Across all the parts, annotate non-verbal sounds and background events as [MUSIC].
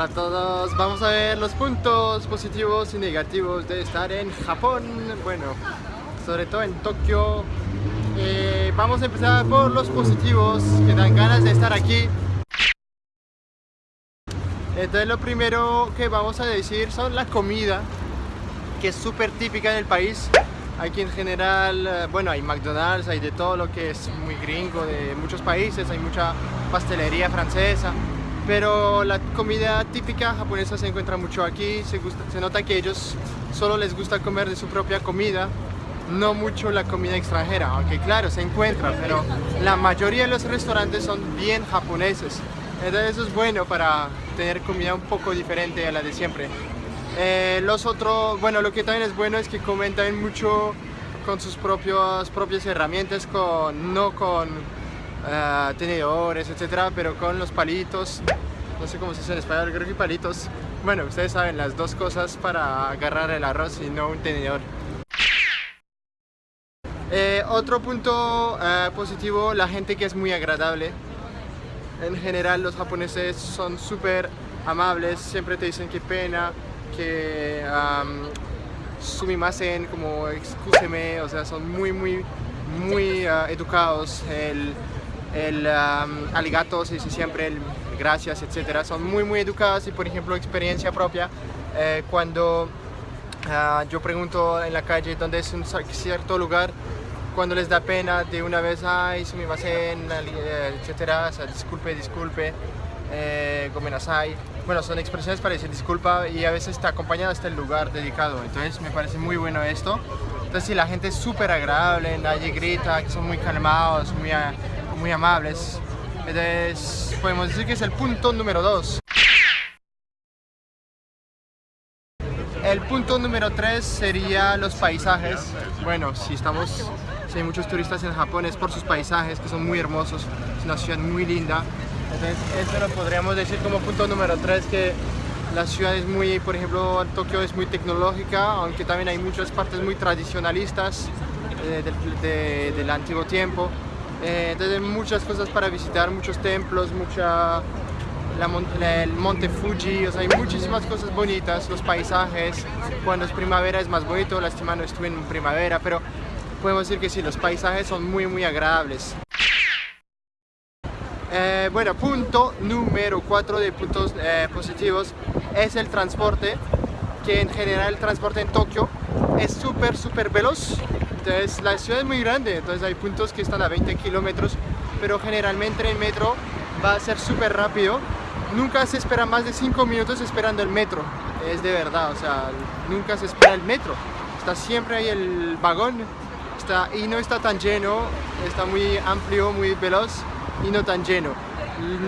Hola a todos, vamos a ver los puntos positivos y negativos de estar en Japón, bueno, sobre todo en Tokio. Eh, vamos a empezar por los positivos que dan ganas de estar aquí. Entonces lo primero que vamos a decir son la comida, que es súper típica del país. Aquí en general, eh, bueno, hay McDonald's, hay de todo lo que es muy gringo de muchos países, hay mucha pastelería francesa, pero la comida típica japonesa se encuentra mucho aquí, se, se nota que ellos solo les gusta comer de su propia comida, no mucho la comida extranjera, aunque claro, se encuentra, pero la mayoría de los restaurantes son bien japoneses. Entonces eso es bueno para tener comida un poco diferente a la de siempre. Eh, los otros, bueno, lo que también es bueno es que comen también mucho con sus propios, propias herramientas, con, no con uh, tenedores, etcétera, pero con los palitos, no sé cómo se dice en español, creo que palitos. Bueno, ustedes saben las dos cosas para agarrar el arroz y no un tenedor. Eh, otro punto uh, positivo, la gente que es muy agradable. En general los japoneses son súper amables, siempre te dicen qué pena, que um, sumimasen, como excúseme, o sea, son muy, muy, muy uh, educados. El, el um, aligato se dice siempre el gracias, etcétera. Son muy, muy educados y, por ejemplo, experiencia propia, eh, cuando uh, yo pregunto en la calle dónde es un cierto lugar, cuando les da pena de una vez, ay, sumimasen, etcétera, o sea, disculpe, disculpe, eh. Bueno, son expresiones para decir disculpa y a veces está acompañado hasta el lugar dedicado, entonces me parece muy bueno esto. Entonces si la gente es súper agradable, nadie grita, son muy calmados, muy, muy amables, entonces podemos decir que es el punto número 2. El punto número 3 sería los paisajes. Bueno, si estamos, si hay muchos turistas en Japón es por sus paisajes que son muy hermosos, es una ciudad muy linda. Entonces, esto lo podríamos decir como punto número 3, que la ciudad es muy, por ejemplo, Tokio es muy tecnológica, aunque también hay muchas partes muy tradicionalistas eh, del, de, del, antiguo tiempo. Eh, entonces hay muchas cosas para visitar, muchos templos, mucha, el monte Fuji, o sea, hay muchísimas cosas bonitas, los paisajes, cuando es primavera es más bonito, lástima no estuve en primavera, pero podemos decir que sí, los paisajes son muy muy agradables. Eh, bueno, punto número 4 de puntos eh, positivos es el transporte, que en general el transporte en Tokio es súper, súper veloz. Entonces la ciudad es muy grande, entonces hay puntos que están a 20 kilómetros, pero generalmente el metro va a ser súper rápido. Nunca se espera más de 5 minutos esperando el metro, es de verdad, o sea, nunca se espera el metro. Está siempre ahí el vagón está, y no está tan lleno, está muy amplio, muy veloz y no tan lleno.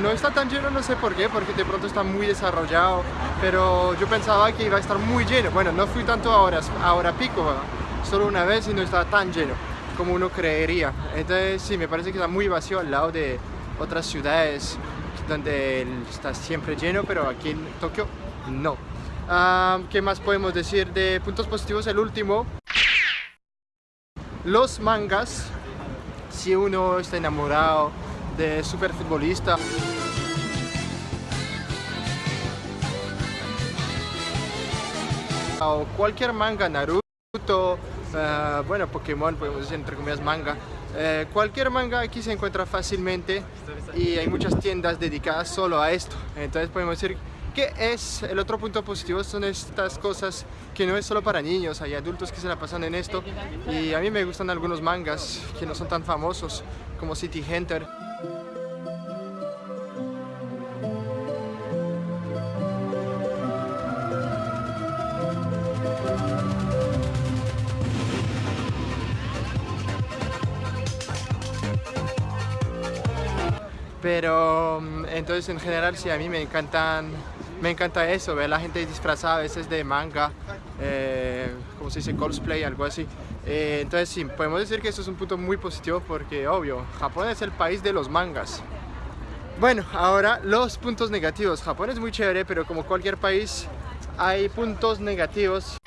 No está tan lleno, no sé por qué, porque de pronto está muy desarrollado, pero yo pensaba que iba a estar muy lleno. Bueno, no fui tanto ahora, ahora pico, solo una vez y no estaba tan lleno como uno creería. Entonces sí, me parece que está muy vacío al lado de otras ciudades donde está siempre lleno, pero aquí en Tokio no. Ah, ¿Qué más podemos decir de puntos positivos? El último, los mangas. Si uno está enamorado de super futbolista. O cualquier manga, Naruto, uh, bueno, Pokémon, podemos decir entre comillas manga. Eh, cualquier manga aquí se encuentra fácilmente y hay muchas tiendas dedicadas solo a esto. Entonces podemos decir que es el otro punto positivo son estas cosas que no es solo para niños, hay adultos que se la pasan en esto y a mí me gustan algunos mangas que no son tan famosos como City Hunter. Pero mm, entonces en general sí a mí me encantan me encanta eso, ver la gente disfrazada a veces de manga, eh, como se dice, cosplay, algo así. Eh, entonces sí, podemos decir que eso es un punto muy positivo porque, obvio, Japón es el país de los mangas. Bueno, ahora los puntos negativos. Japón es muy chévere, pero como cualquier país hay puntos negativos.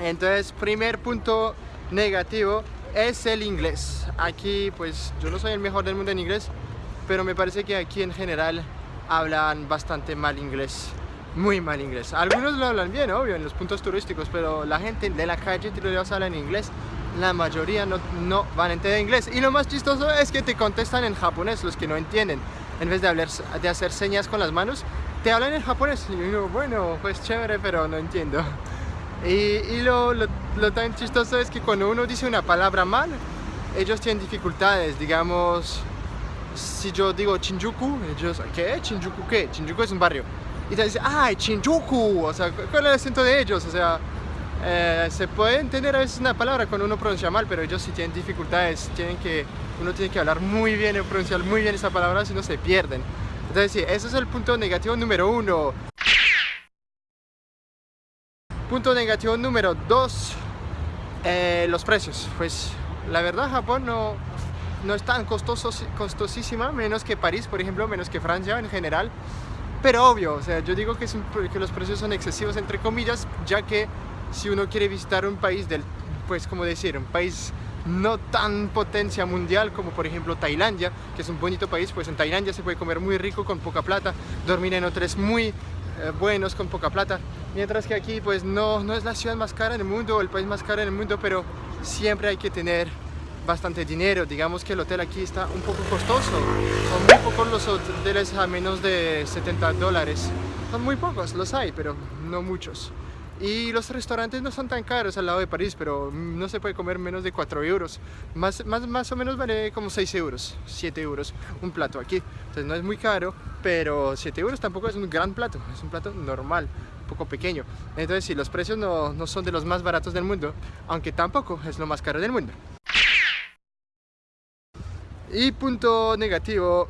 Entonces, primer punto negativo es el inglés. Aquí pues yo no soy el mejor del mundo en inglés, pero me parece que aquí en general hablan bastante mal inglés muy mal inglés. Algunos lo hablan bien, obvio, en los puntos turísticos, pero la gente de la calle habla en inglés. La mayoría no, no van a entender inglés. Y lo más chistoso es que te contestan en japonés, los que no entienden. En vez de, hablar, de hacer señas con las manos, te hablan en japonés. Y yo digo, bueno, pues chévere, pero no entiendo. Y, lo, lo, tan chistoso es que cuando uno dice una palabra mal, ellos tienen dificultades. Digamos, si yo digo Shinjuku, ellos, ¿qué? ¿Shinjuku qué? Shinjuku es un barrio y te dice, ¡ay, Shinjuku! O sea, ¿cuál es el acento de ellos? O sea, eh, se puede entender a veces una palabra cuando uno pronuncia mal, pero ellos sí tienen dificultades, tienen que, uno tiene que hablar muy bien y pronunciar muy bien esa palabra, si no se pierden. Entonces sí, ese es el punto negativo número uno. Punto negativo número dos, eh, los precios. Pues la verdad Japón no, no es tan costoso, costosísima, menos que París, por ejemplo, menos que Francia en general. Pero obvio, o sea, yo digo que, que los precios son excesivos entre comillas, ya que si uno quiere visitar un país del, pues como decir, un país no tan potencia mundial como por ejemplo Tailandia, que es un bonito país, pues en Tailandia se puede comer muy rico con poca plata, dormir en hoteles muy eh, buenos con poca plata, mientras que aquí pues no, no es la ciudad más cara en el mundo, el país más caro en el mundo, pero siempre hay que tener bastante dinero. Digamos que el hotel aquí está un poco costoso. Son muy pocos los hoteles a menos de 70 dólares. Son muy pocos, los hay, pero no muchos. Y los restaurantes no son tan caros al lado de París, pero no se puede comer menos de 4 euros. Más, más, más o menos vale como 6 euros, 7 euros un plato aquí. Entonces no es muy caro, pero 7 euros tampoco es un gran plato, es un plato normal, un poco pequeño. Entonces sí, los precios no, no son de los más baratos del mundo, aunque tampoco es lo más caro del mundo. Y punto negativo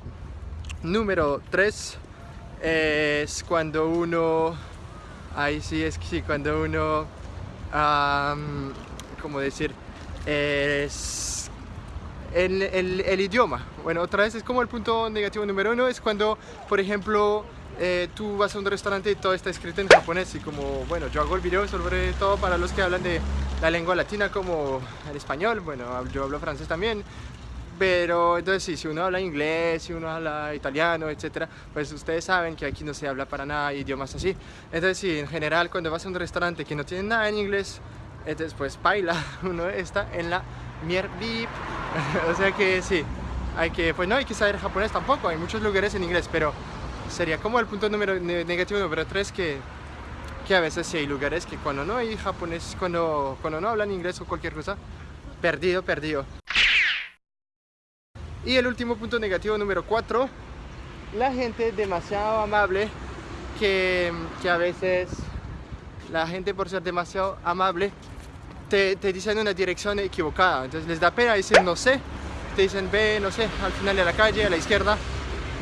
número 3 es cuando uno, ahí sí es que sí, cuando uno, um, ¿cómo decir? Es el, idioma. Bueno, otra vez es como el punto negativo número uno, es cuando, por ejemplo, eh, tú vas a un restaurante y todo está escrito en japonés y como, bueno, yo hago el video sobre todo para los que hablan de la lengua latina como el español, bueno, yo hablo francés también, pero entonces sí, si uno habla inglés, si uno habla italiano, etcétera, pues ustedes saben que aquí no se habla para nada idiomas así. Entonces sí, en general cuando vas a un restaurante que no tiene nada en inglés, entonces pues baila, [LAUGHS] uno está en la mierda. [LAUGHS] o sea que sí, hay que, pues no hay que saber japonés tampoco, hay muchos lugares en inglés, pero sería como el punto número negativo número 3 que que a veces sí hay lugares que cuando no hay japonés, cuando, cuando no hablan inglés o cualquier cosa, perdido, perdido. Y el último punto negativo número 4, la gente demasiado amable que, que, a veces la gente por ser demasiado amable te, te dicen una dirección equivocada, entonces les da pena, dicen no sé, te dicen ve, no sé, al final de la calle, a la izquierda,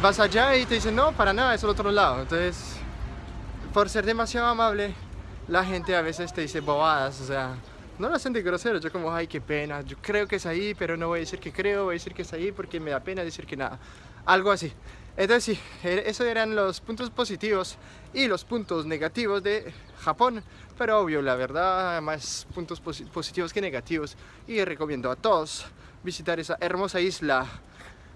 vas allá y te dicen no, para nada, es al otro lado, entonces por ser demasiado amable la gente a veces te dice bobadas, o sea, no lo hacen de grosero, yo como, ay, qué pena, yo creo que es ahí, pero no voy a decir que creo, voy a decir que es ahí porque me da pena decir que nada, algo así. Entonces sí, e, esos eran los puntos positivos y los puntos negativos de Japón, pero obvio, la verdad, más puntos positivos que negativos y recomiendo a todos visitar esa hermosa isla.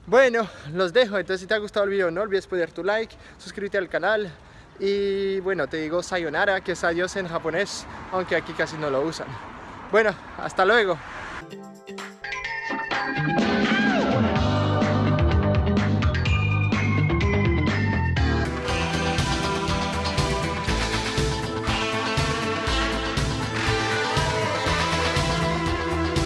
Bueno, los dejo, entonces si te ha gustado el video no olvides poner tu like, suscríbete al canal y bueno, te digo sayonara, que es adiós en japonés, aunque aquí casi no lo usan. Bueno, hasta luego.